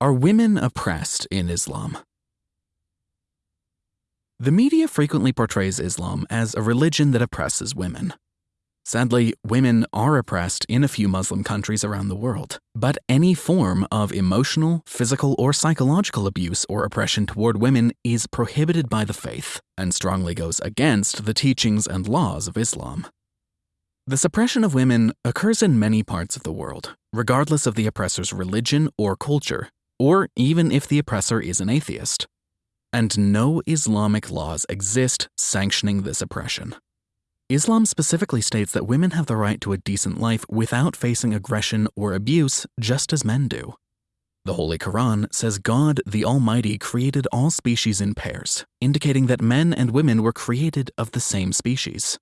Are women oppressed in Islam? The media frequently portrays Islam as a religion that oppresses women. Sadly, women are oppressed in a few Muslim countries around the world, but any form of emotional, physical, or psychological abuse or oppression toward women is prohibited by the faith and strongly goes against the teachings and laws of Islam. The suppression of women occurs in many parts of the world, regardless of the oppressor's religion or culture, or even if the oppressor is an atheist. And no Islamic laws exist sanctioning this oppression. Islam specifically states that women have the right to a decent life without facing aggression or abuse, just as men do. The Holy Quran says God, the Almighty, created all species in pairs, indicating that men and women were created of the same species.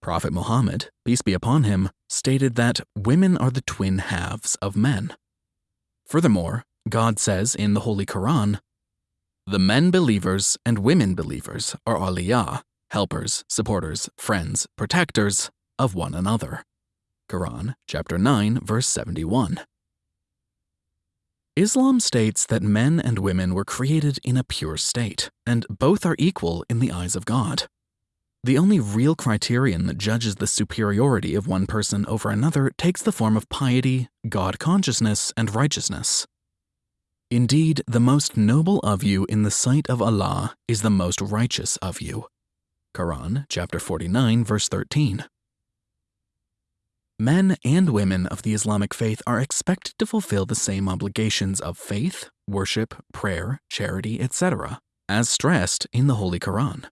Prophet Muhammad, peace be upon him, stated that women are the twin halves of men. Furthermore, God says in the Holy Quran, The men believers and women believers are awliya, helpers, supporters, friends, protectors of one another. Quran chapter 9 verse 71. Islam states that men and women were created in a pure state, and both are equal in the eyes of God. The only real criterion that judges the superiority of one person over another takes the form of piety, God consciousness, and righteousness. Indeed, the most noble of you in the sight of Allah is the most righteous of you. Quran chapter 49 verse 13. Men and women of the Islamic faith are expected to fulfill the same obligations of faith, worship, prayer, charity, etc., as stressed in the Holy Quran.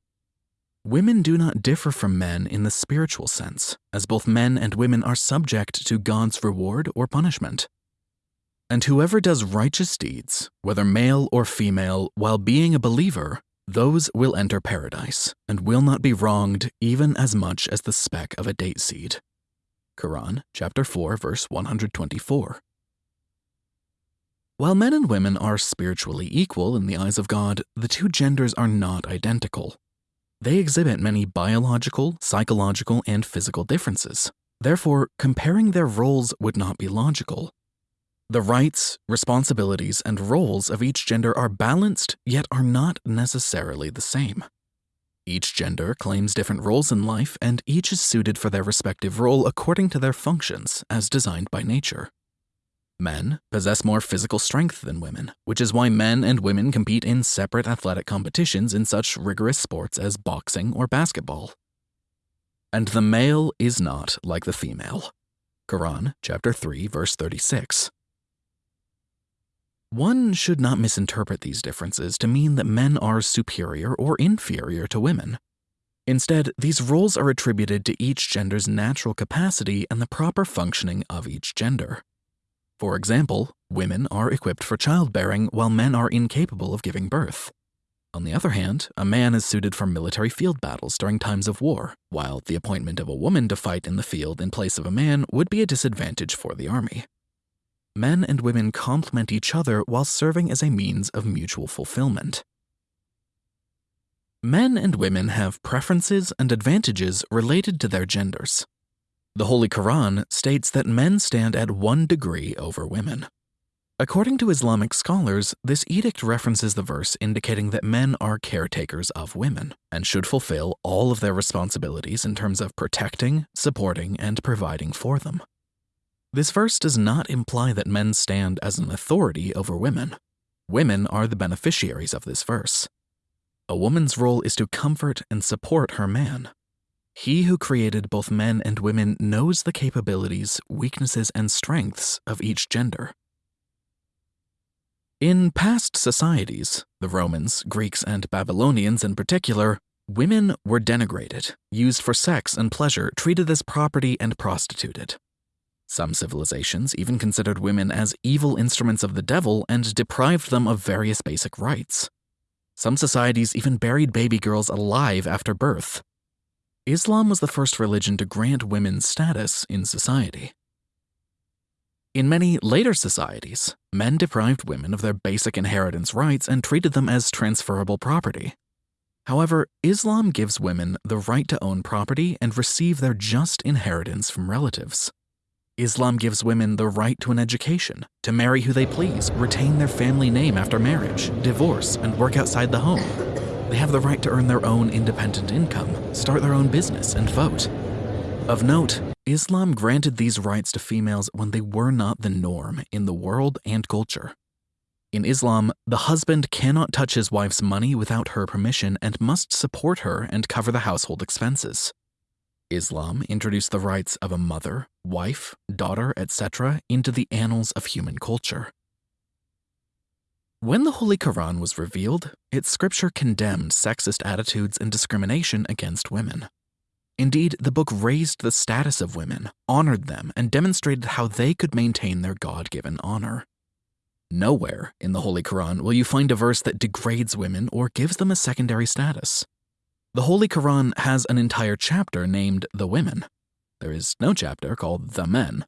Women do not differ from men in the spiritual sense, as both men and women are subject to God's reward or punishment. And whoever does righteous deeds, whether male or female, while being a believer, those will enter paradise and will not be wronged even as much as the speck of a date seed. Quran chapter 4 verse 124. While men and women are spiritually equal in the eyes of God, the two genders are not identical. They exhibit many biological, psychological, and physical differences. Therefore, comparing their roles would not be logical, the rights, responsibilities, and roles of each gender are balanced, yet are not necessarily the same. Each gender claims different roles in life, and each is suited for their respective role according to their functions as designed by nature. Men possess more physical strength than women, which is why men and women compete in separate athletic competitions in such rigorous sports as boxing or basketball. And the male is not like the female. Quran chapter 3 verse 36. One should not misinterpret these differences to mean that men are superior or inferior to women. Instead, these roles are attributed to each gender's natural capacity and the proper functioning of each gender. For example, women are equipped for childbearing while men are incapable of giving birth. On the other hand, a man is suited for military field battles during times of war, while the appointment of a woman to fight in the field in place of a man would be a disadvantage for the army men and women complement each other while serving as a means of mutual fulfillment. Men and women have preferences and advantages related to their genders. The Holy Quran states that men stand at one degree over women. According to Islamic scholars, this edict references the verse indicating that men are caretakers of women and should fulfill all of their responsibilities in terms of protecting, supporting, and providing for them. This verse does not imply that men stand as an authority over women. Women are the beneficiaries of this verse. A woman's role is to comfort and support her man. He who created both men and women knows the capabilities, weaknesses, and strengths of each gender. In past societies, the Romans, Greeks, and Babylonians in particular, women were denigrated, used for sex and pleasure, treated as property, and prostituted. Some civilizations even considered women as evil instruments of the devil and deprived them of various basic rights. Some societies even buried baby girls alive after birth. Islam was the first religion to grant women status in society. In many later societies, men deprived women of their basic inheritance rights and treated them as transferable property. However, Islam gives women the right to own property and receive their just inheritance from relatives. Islam gives women the right to an education, to marry who they please, retain their family name after marriage, divorce, and work outside the home. They have the right to earn their own independent income, start their own business, and vote. Of note, Islam granted these rights to females when they were not the norm in the world and culture. In Islam, the husband cannot touch his wife's money without her permission and must support her and cover the household expenses. Islam introduced the rights of a mother, wife, daughter, etc. into the annals of human culture. When the Holy Quran was revealed, its scripture condemned sexist attitudes and discrimination against women. Indeed, the book raised the status of women, honored them, and demonstrated how they could maintain their God given honor. Nowhere in the Holy Quran will you find a verse that degrades women or gives them a secondary status. The Holy Quran has an entire chapter named The Women. There is no chapter called The Men.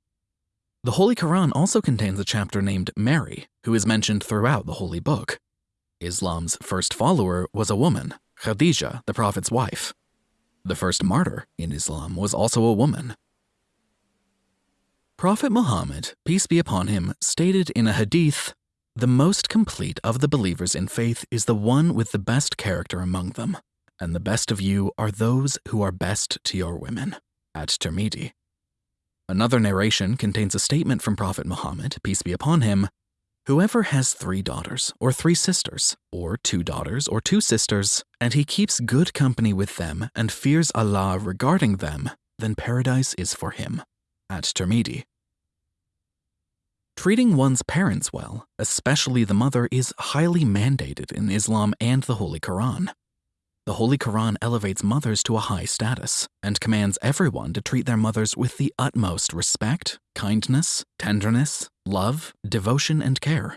The Holy Quran also contains a chapter named Mary, who is mentioned throughout the Holy Book. Islam's first follower was a woman, Khadijah, the Prophet's wife. The first martyr in Islam was also a woman, Prophet Muhammad, peace be upon him, stated in a hadith The most complete of the believers in faith is the one with the best character among them, and the best of you are those who are best to your women. At Tirmidhi. Another narration contains a statement from Prophet Muhammad, peace be upon him Whoever has three daughters, or three sisters, or two daughters, or two sisters, and he keeps good company with them and fears Allah regarding them, then paradise is for him at Tirmidhi. Treating one's parents well, especially the mother, is highly mandated in Islam and the Holy Quran. The Holy Quran elevates mothers to a high status and commands everyone to treat their mothers with the utmost respect, kindness, tenderness, love, devotion, and care.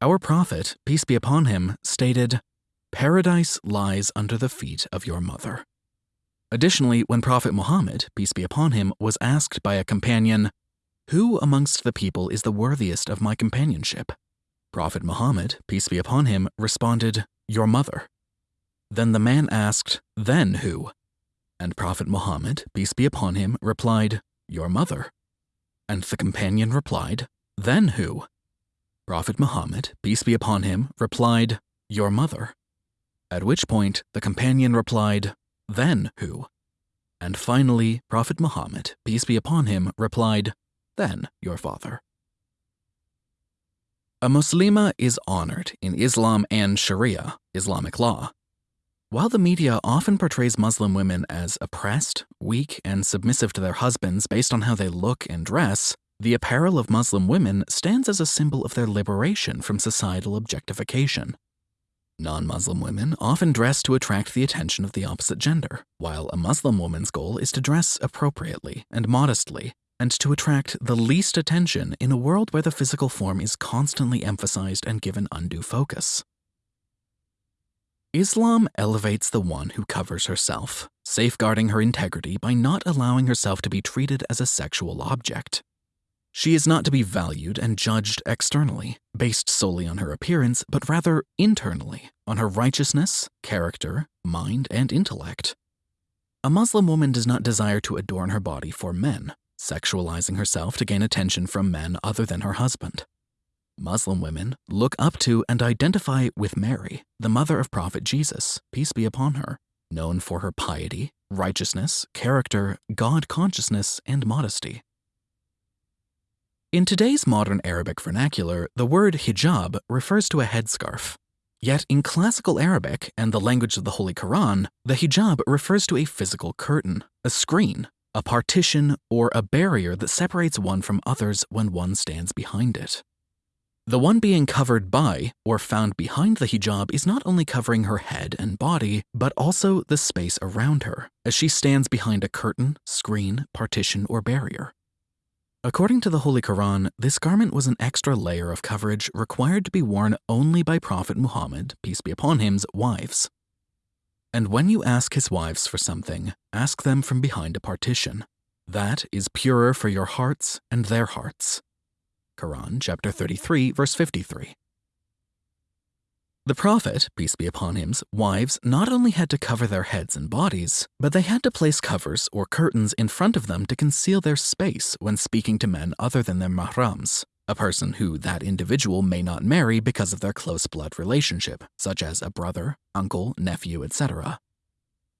Our Prophet, peace be upon him, stated, Paradise lies under the feet of your mother. Additionally, when Prophet Muhammad, peace be upon him, was asked by a companion, Who amongst the people is the worthiest of my companionship? Prophet Muhammad, peace be upon him, responded, Your mother. Then the man asked, Then who? And Prophet Muhammad, peace be upon him, replied, Your mother. And the companion replied, Then who? Prophet Muhammad, peace be upon him, replied, Your mother. At which point the companion replied, then who? And finally, Prophet Muhammad, peace be upon him, replied, Then your father. A Muslima is honored in Islam and Sharia, Islamic law. While the media often portrays Muslim women as oppressed, weak, and submissive to their husbands based on how they look and dress, the apparel of Muslim women stands as a symbol of their liberation from societal objectification. Non Muslim women often dress to attract the attention of the opposite gender, while a Muslim woman's goal is to dress appropriately and modestly, and to attract the least attention in a world where the physical form is constantly emphasized and given undue focus. Islam elevates the one who covers herself, safeguarding her integrity by not allowing herself to be treated as a sexual object. She is not to be valued and judged externally, based solely on her appearance, but rather internally, on her righteousness, character, mind, and intellect. A Muslim woman does not desire to adorn her body for men, sexualizing herself to gain attention from men other than her husband. Muslim women look up to and identify with Mary, the mother of Prophet Jesus, peace be upon her, known for her piety, righteousness, character, God consciousness, and modesty. In today's modern Arabic vernacular, the word hijab refers to a headscarf. Yet in classical Arabic and the language of the Holy Quran, the hijab refers to a physical curtain, a screen, a partition, or a barrier that separates one from others when one stands behind it. The one being covered by or found behind the hijab is not only covering her head and body, but also the space around her, as she stands behind a curtain, screen, partition, or barrier. According to the Holy Quran, this garment was an extra layer of coverage required to be worn only by Prophet Muhammad, peace be upon him's wives. And when you ask his wives for something, ask them from behind a partition. That is purer for your hearts and their hearts. Quran chapter 33 verse 53. The Prophet, peace be upon him's, wives not only had to cover their heads and bodies, but they had to place covers or curtains in front of them to conceal their space when speaking to men other than their mahrams, a person who that individual may not marry because of their close blood relationship, such as a brother, uncle, nephew, etc.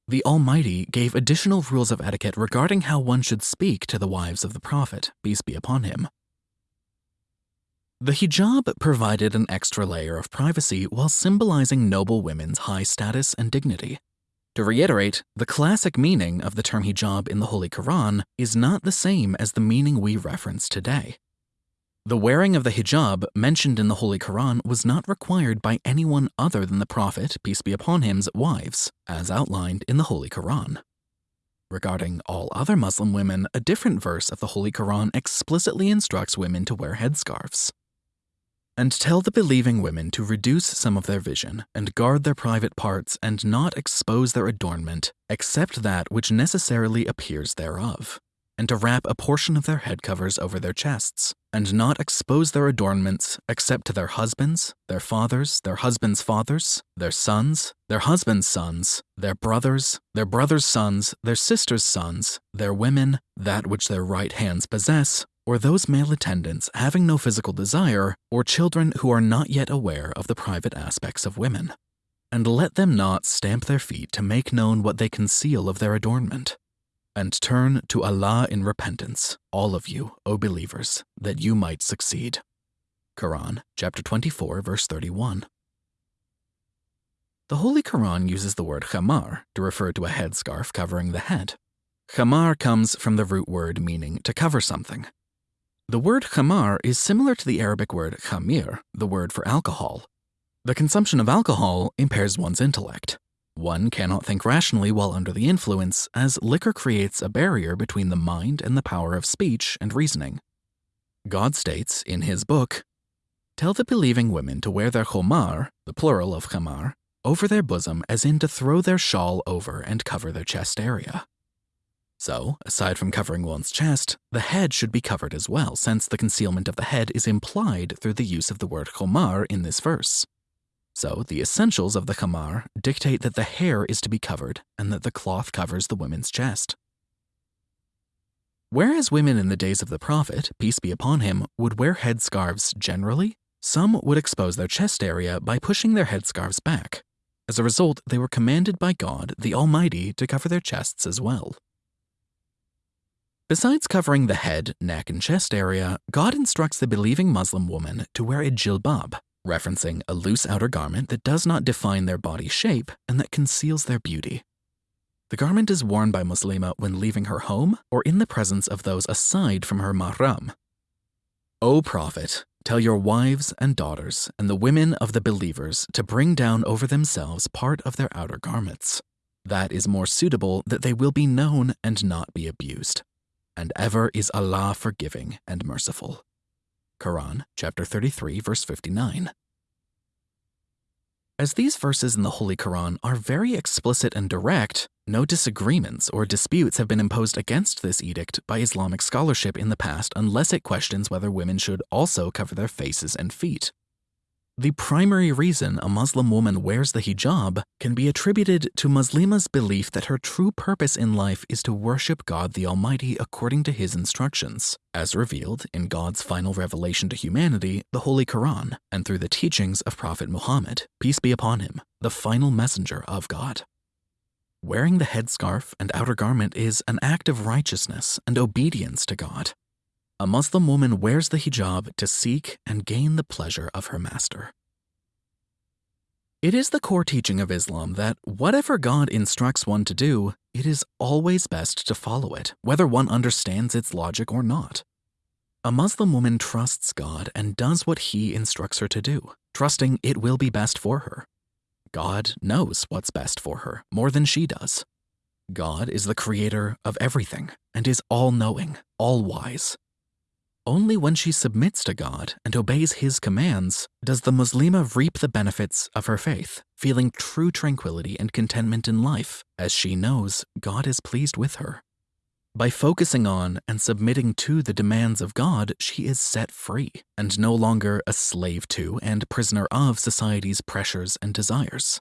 The Almighty gave additional rules of etiquette regarding how one should speak to the wives of the Prophet, peace be upon him. The hijab provided an extra layer of privacy while symbolizing noble women's high status and dignity. To reiterate, the classic meaning of the term hijab in the Holy Quran is not the same as the meaning we reference today. The wearing of the hijab mentioned in the Holy Quran was not required by anyone other than the Prophet, peace be upon him's wives, as outlined in the Holy Quran. Regarding all other Muslim women, a different verse of the Holy Quran explicitly instructs women to wear headscarves. And tell the believing women to reduce some of their vision, and guard their private parts, and not expose their adornment, except that which necessarily appears thereof and to wrap a portion of their head covers over their chests, and not expose their adornments except to their husbands, their fathers, their husbands' fathers, their sons, their husbands' sons, their brothers, their brothers' sons, their sisters' sons, their women, that which their right hands possess, or those male attendants having no physical desire, or children who are not yet aware of the private aspects of women. And let them not stamp their feet to make known what they conceal of their adornment and turn to Allah in repentance, all of you, O believers, that you might succeed. Quran, chapter 24, verse 31. The Holy Quran uses the word khamar to refer to a headscarf covering the head. Khamar comes from the root word meaning to cover something. The word khamar is similar to the Arabic word khamir, the word for alcohol. The consumption of alcohol impairs one's intellect. One cannot think rationally while under the influence, as liquor creates a barrier between the mind and the power of speech and reasoning. God states in his book, Tell the believing women to wear their khomar, the plural of khamar, over their bosom as in to throw their shawl over and cover their chest area. So, aside from covering one's chest, the head should be covered as well, since the concealment of the head is implied through the use of the word khomar in this verse. So, the essentials of the khamar dictate that the hair is to be covered and that the cloth covers the woman's chest. Whereas women in the days of the Prophet, peace be upon him, would wear headscarves generally, some would expose their chest area by pushing their headscarves back. As a result, they were commanded by God, the Almighty, to cover their chests as well. Besides covering the head, neck, and chest area, God instructs the believing Muslim woman to wear a jilbab, referencing a loose outer garment that does not define their body shape and that conceals their beauty. The garment is worn by Muslima when leaving her home or in the presence of those aside from her mahram. O Prophet, tell your wives and daughters and the women of the believers to bring down over themselves part of their outer garments. That is more suitable that they will be known and not be abused. And ever is Allah forgiving and merciful. Quran, chapter 33, verse 59. As these verses in the Holy Quran are very explicit and direct, no disagreements or disputes have been imposed against this edict by Islamic scholarship in the past unless it questions whether women should also cover their faces and feet. The primary reason a Muslim woman wears the hijab can be attributed to Muslima's belief that her true purpose in life is to worship God the Almighty according to His instructions, as revealed in God's final revelation to humanity, the Holy Quran, and through the teachings of Prophet Muhammad, peace be upon him, the final messenger of God. Wearing the headscarf and outer garment is an act of righteousness and obedience to God, a Muslim woman wears the hijab to seek and gain the pleasure of her master. It is the core teaching of Islam that whatever God instructs one to do, it is always best to follow it, whether one understands its logic or not. A Muslim woman trusts God and does what He instructs her to do, trusting it will be best for her. God knows what's best for her more than she does. God is the creator of everything and is all knowing, all wise, only when she submits to God and obeys His commands does the Muslima reap the benefits of her faith, feeling true tranquility and contentment in life, as she knows God is pleased with her. By focusing on and submitting to the demands of God, she is set free and no longer a slave to and prisoner of society's pressures and desires.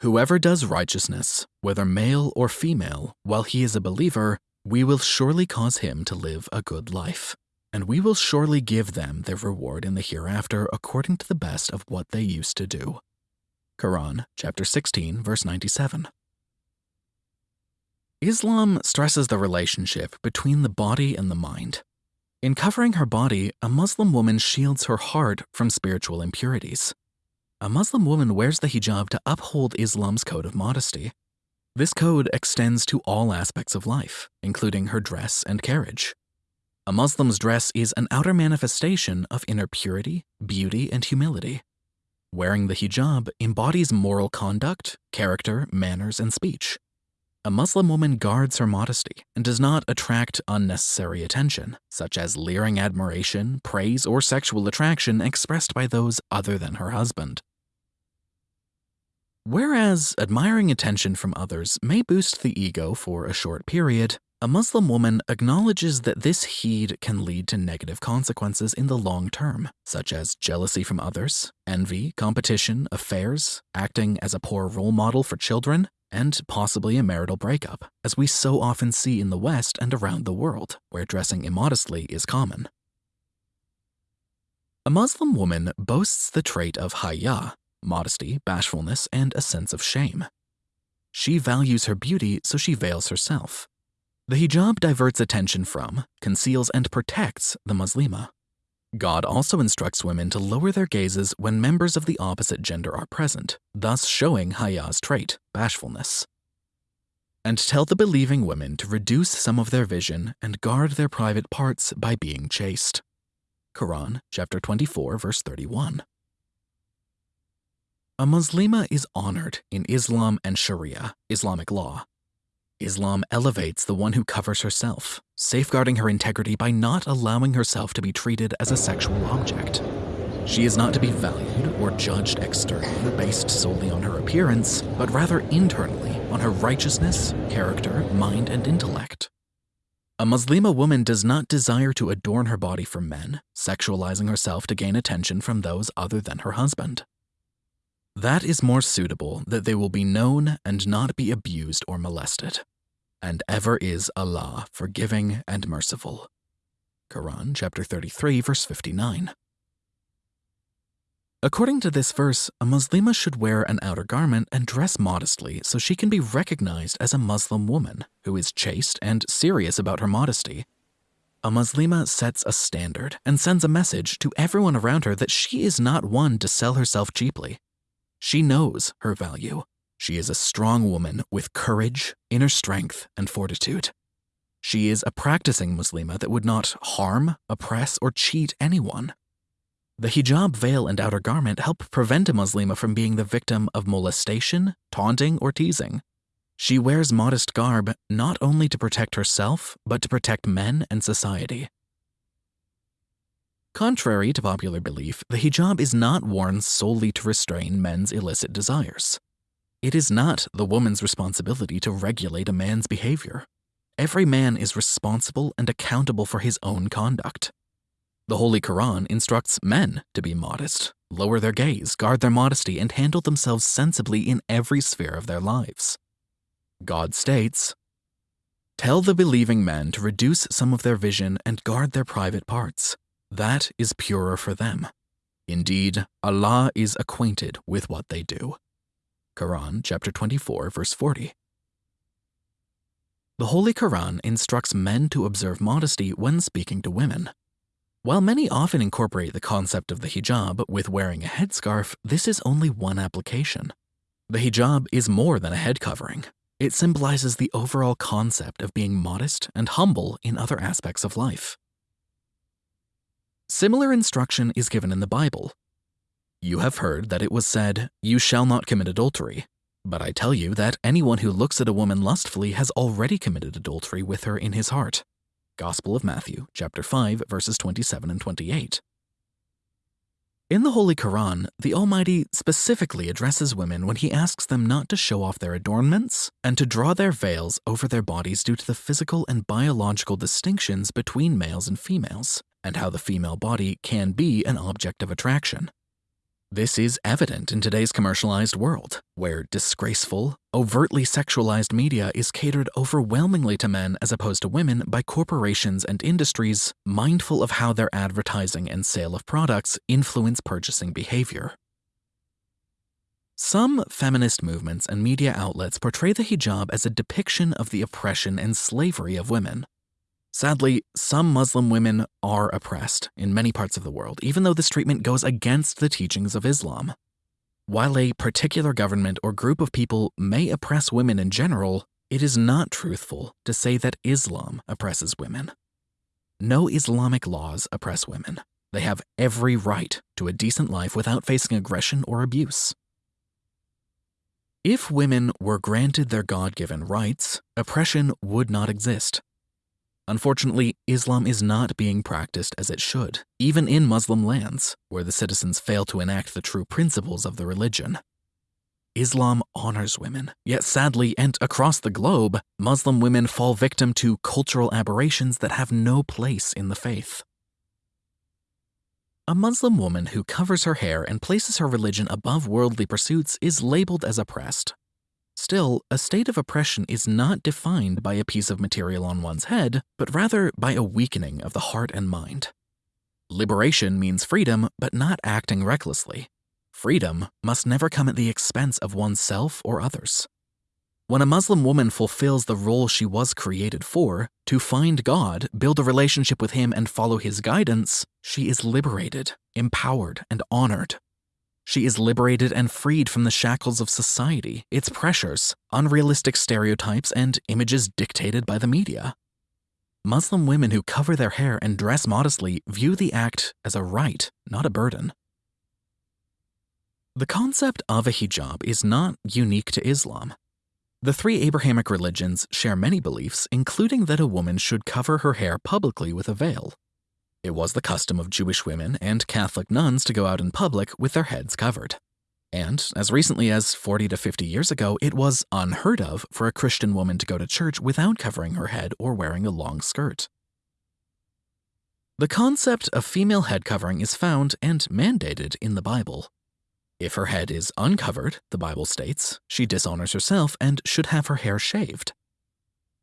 Whoever does righteousness, whether male or female, while he is a believer, we will surely cause him to live a good life, and we will surely give them their reward in the hereafter according to the best of what they used to do. Quran, chapter 16, verse 97. Islam stresses the relationship between the body and the mind. In covering her body, a Muslim woman shields her heart from spiritual impurities. A Muslim woman wears the hijab to uphold Islam's code of modesty. This code extends to all aspects of life, including her dress and carriage. A Muslim's dress is an outer manifestation of inner purity, beauty, and humility. Wearing the hijab embodies moral conduct, character, manners, and speech. A Muslim woman guards her modesty and does not attract unnecessary attention, such as leering admiration, praise, or sexual attraction expressed by those other than her husband. Whereas admiring attention from others may boost the ego for a short period, a Muslim woman acknowledges that this heed can lead to negative consequences in the long term, such as jealousy from others, envy, competition, affairs, acting as a poor role model for children, and possibly a marital breakup, as we so often see in the West and around the world, where dressing immodestly is common. A Muslim woman boasts the trait of haya, modesty, bashfulness, and a sense of shame. She values her beauty, so she veils herself. The hijab diverts attention from, conceals, and protects the Muslima. God also instructs women to lower their gazes when members of the opposite gender are present, thus showing Haya's trait, bashfulness. And tell the believing women to reduce some of their vision and guard their private parts by being chaste. Quran, chapter 24, verse 31. A Muslima is honored in Islam and Sharia, Islamic law, Islam elevates the one who covers herself, safeguarding her integrity by not allowing herself to be treated as a sexual object. She is not to be valued or judged externally based solely on her appearance, but rather internally on her righteousness, character, mind, and intellect. A Muslima woman does not desire to adorn her body for men, sexualizing herself to gain attention from those other than her husband. That is more suitable that they will be known and not be abused or molested and ever is Allah forgiving and merciful. Quran chapter 33 verse 59. According to this verse, a Muslima should wear an outer garment and dress modestly so she can be recognized as a Muslim woman who is chaste and serious about her modesty. A Muslima sets a standard and sends a message to everyone around her that she is not one to sell herself cheaply. She knows her value she is a strong woman with courage, inner strength, and fortitude. She is a practicing Muslima that would not harm, oppress, or cheat anyone. The hijab veil and outer garment help prevent a Muslima from being the victim of molestation, taunting, or teasing. She wears modest garb not only to protect herself, but to protect men and society. Contrary to popular belief, the hijab is not worn solely to restrain men's illicit desires. It is not the woman's responsibility to regulate a man's behavior. Every man is responsible and accountable for his own conduct. The Holy Quran instructs men to be modest, lower their gaze, guard their modesty, and handle themselves sensibly in every sphere of their lives. God states, Tell the believing men to reduce some of their vision and guard their private parts. That is purer for them. Indeed, Allah is acquainted with what they do. Quran chapter 24 verse 40. The Holy Quran instructs men to observe modesty when speaking to women. While many often incorporate the concept of the hijab with wearing a headscarf, this is only one application. The hijab is more than a head covering. It symbolizes the overall concept of being modest and humble in other aspects of life. Similar instruction is given in the Bible, you have heard that it was said, You shall not commit adultery. But I tell you that anyone who looks at a woman lustfully has already committed adultery with her in his heart. Gospel of Matthew, chapter 5, verses 27 and 28. In the Holy Quran, the Almighty specifically addresses women when he asks them not to show off their adornments and to draw their veils over their bodies due to the physical and biological distinctions between males and females, and how the female body can be an object of attraction. This is evident in today's commercialized world, where disgraceful, overtly sexualized media is catered overwhelmingly to men as opposed to women by corporations and industries mindful of how their advertising and sale of products influence purchasing behavior. Some feminist movements and media outlets portray the hijab as a depiction of the oppression and slavery of women, Sadly, some Muslim women are oppressed in many parts of the world, even though this treatment goes against the teachings of Islam. While a particular government or group of people may oppress women in general, it is not truthful to say that Islam oppresses women. No Islamic laws oppress women. They have every right to a decent life without facing aggression or abuse. If women were granted their God given rights, oppression would not exist. Unfortunately, Islam is not being practiced as it should, even in Muslim lands, where the citizens fail to enact the true principles of the religion. Islam honors women, yet sadly and across the globe, Muslim women fall victim to cultural aberrations that have no place in the faith. A Muslim woman who covers her hair and places her religion above worldly pursuits is labeled as oppressed, Still, a state of oppression is not defined by a piece of material on one's head, but rather by a weakening of the heart and mind. Liberation means freedom, but not acting recklessly. Freedom must never come at the expense of oneself or others. When a Muslim woman fulfills the role she was created for, to find God, build a relationship with Him, and follow His guidance, she is liberated, empowered, and honored. She is liberated and freed from the shackles of society, its pressures, unrealistic stereotypes, and images dictated by the media. Muslim women who cover their hair and dress modestly view the act as a right, not a burden. The concept of a hijab is not unique to Islam. The three Abrahamic religions share many beliefs, including that a woman should cover her hair publicly with a veil. It was the custom of Jewish women and Catholic nuns to go out in public with their heads covered. And as recently as 40 to 50 years ago, it was unheard of for a Christian woman to go to church without covering her head or wearing a long skirt. The concept of female head covering is found and mandated in the Bible. If her head is uncovered, the Bible states, she dishonors herself and should have her hair shaved.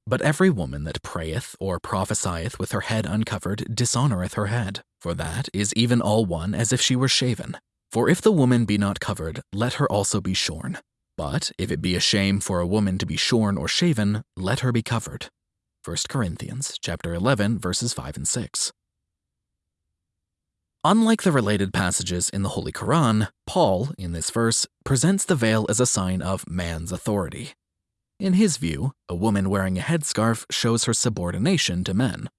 But every woman that prayeth or prophesieth with her head uncovered dishonoureth her head, for that is even all one as if she were shaven. For if the woman be not covered, let her also be shorn. But if it be a shame for a woman to be shorn or shaven, let her be covered. 1 Corinthians chapter 11 verses 5 and 6. Unlike the related passages in the Holy Quran, Paul, in this verse, presents the veil as a sign of man's authority, in his view, a woman wearing a headscarf shows her subordination to men.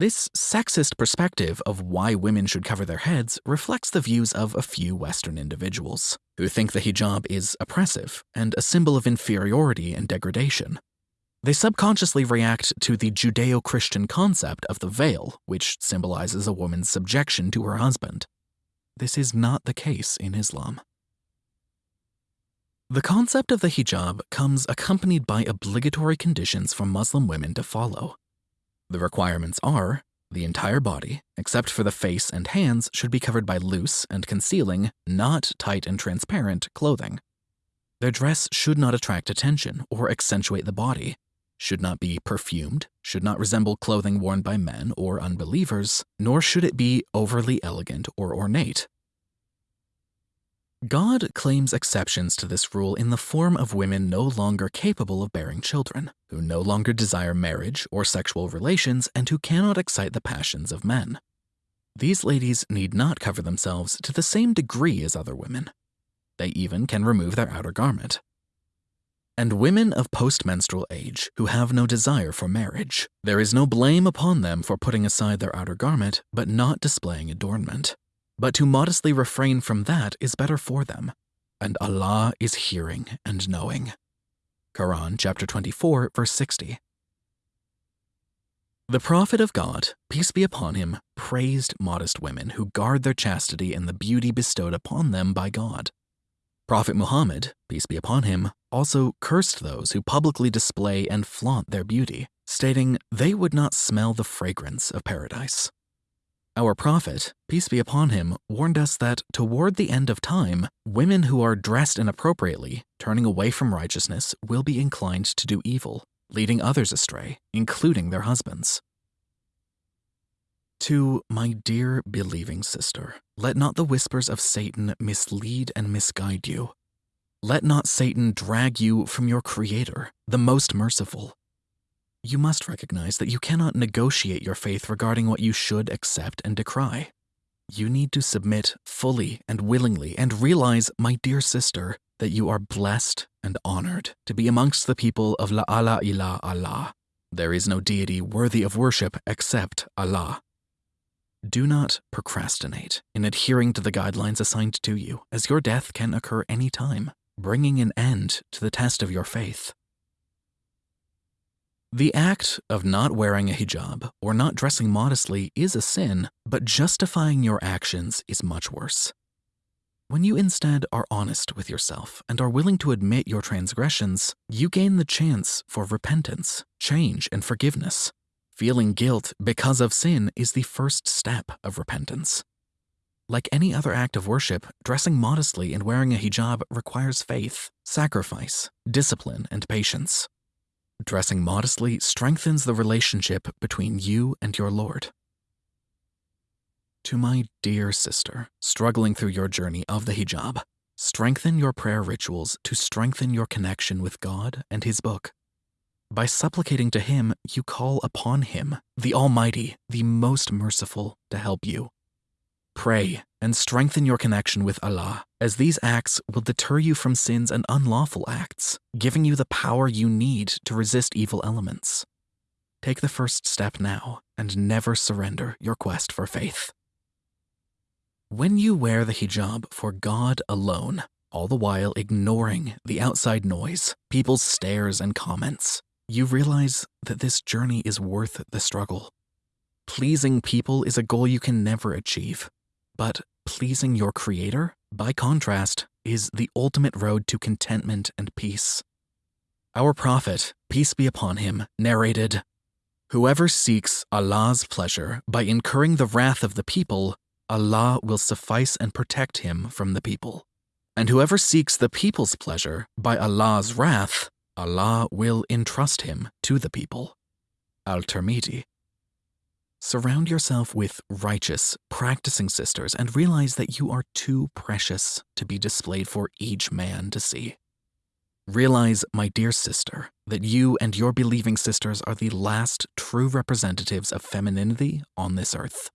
This sexist perspective of why women should cover their heads reflects the views of a few Western individuals, who think the hijab is oppressive and a symbol of inferiority and degradation. They subconsciously react to the Judeo Christian concept of the veil, which symbolizes a woman's subjection to her husband. This is not the case in Islam. The concept of the hijab comes accompanied by obligatory conditions for Muslim women to follow. The requirements are the entire body, except for the face and hands, should be covered by loose and concealing, not tight and transparent, clothing. Their dress should not attract attention or accentuate the body, should not be perfumed, should not resemble clothing worn by men or unbelievers, nor should it be overly elegant or ornate, God claims exceptions to this rule in the form of women no longer capable of bearing children, who no longer desire marriage or sexual relations, and who cannot excite the passions of men. These ladies need not cover themselves to the same degree as other women. They even can remove their outer garment. And women of postmenstrual age who have no desire for marriage, there is no blame upon them for putting aside their outer garment but not displaying adornment. But to modestly refrain from that is better for them, and Allah is hearing and knowing. Quran chapter 24 verse 60. The prophet of God, peace be upon him, praised modest women who guard their chastity and the beauty bestowed upon them by God. Prophet Muhammad, peace be upon him, also cursed those who publicly display and flaunt their beauty, stating they would not smell the fragrance of paradise. Our prophet, peace be upon him, warned us that toward the end of time, women who are dressed inappropriately, turning away from righteousness, will be inclined to do evil, leading others astray, including their husbands. To my dear believing sister, let not the whispers of Satan mislead and misguide you. Let not Satan drag you from your Creator, the most merciful, you must recognize that you cannot negotiate your faith regarding what you should accept and decry. You need to submit fully and willingly and realize, my dear sister, that you are blessed and honored to be amongst the people of La ilaha illa Allah. There is no deity worthy of worship except Allah. Do not procrastinate in adhering to the guidelines assigned to you, as your death can occur any time, bringing an end to the test of your faith. The act of not wearing a hijab or not dressing modestly is a sin, but justifying your actions is much worse. When you instead are honest with yourself and are willing to admit your transgressions, you gain the chance for repentance, change, and forgiveness. Feeling guilt because of sin is the first step of repentance. Like any other act of worship, dressing modestly and wearing a hijab requires faith, sacrifice, discipline, and patience. Dressing modestly strengthens the relationship between you and your Lord. To my dear sister, struggling through your journey of the hijab, strengthen your prayer rituals to strengthen your connection with God and His book. By supplicating to Him, you call upon Him, the Almighty, the most merciful, to help you. Pray and strengthen your connection with Allah, as these acts will deter you from sins and unlawful acts, giving you the power you need to resist evil elements. Take the first step now and never surrender your quest for faith. When you wear the hijab for God alone, all the while ignoring the outside noise, people's stares and comments, you realize that this journey is worth the struggle. Pleasing people is a goal you can never achieve, but pleasing your Creator, by contrast, is the ultimate road to contentment and peace. Our Prophet, peace be upon him, narrated Whoever seeks Allah's pleasure by incurring the wrath of the people, Allah will suffice and protect him from the people. And whoever seeks the people's pleasure by Allah's wrath, Allah will entrust him to the people. Al Tirmidhi. Surround yourself with righteous, practicing sisters and realize that you are too precious to be displayed for each man to see. Realize, my dear sister, that you and your believing sisters are the last true representatives of femininity on this earth.